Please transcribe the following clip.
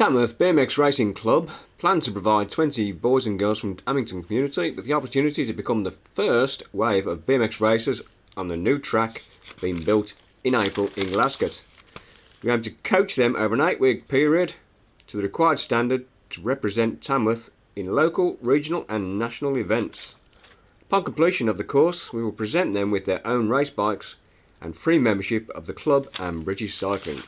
Tamworth BMX Racing Club plan to provide 20 boys and girls from Amington community with the opportunity to become the first wave of BMX racers on the new track being built in April in Glascote. We aim to coach them over an eight week period to the required standard to represent Tamworth in local, regional and national events. Upon completion of the course, we will present them with their own race bikes and free membership of the club and British Cycling.